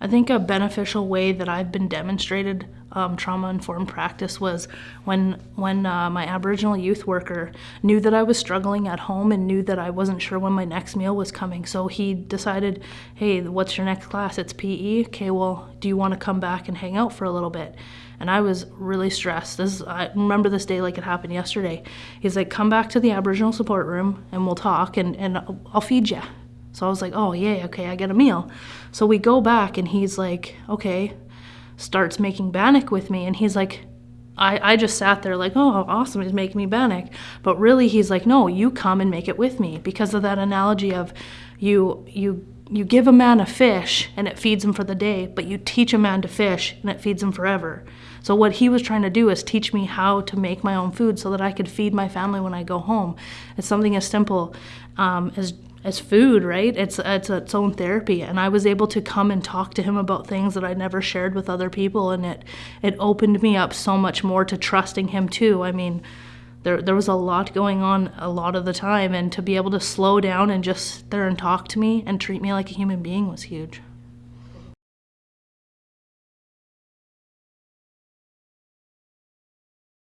I think a beneficial way that I've been demonstrated um, trauma-informed practice was when when uh, my Aboriginal youth worker knew that I was struggling at home and knew that I wasn't sure when my next meal was coming. So he decided, hey, what's your next class? It's PE. Okay, well, do you want to come back and hang out for a little bit? And I was really stressed. This I remember this day like it happened yesterday. He's like, come back to the Aboriginal support room and we'll talk and, and I'll feed you. So I was like, oh, yeah, okay, I get a meal. So we go back and he's like, okay, starts making bannock with me. And he's like, I, I just sat there like, oh, awesome, he's making me bannock. But really, he's like, no, you come and make it with me because of that analogy of you, you, you give a man a fish and it feeds him for the day, but you teach a man to fish and it feeds him forever. So what he was trying to do is teach me how to make my own food so that I could feed my family when I go home. It's something as simple um, as as food, right? It's it's its own therapy, and I was able to come and talk to him about things that I never shared with other people, and it it opened me up so much more to trusting him too. I mean, there there was a lot going on a lot of the time, and to be able to slow down and just sit there and talk to me and treat me like a human being was huge.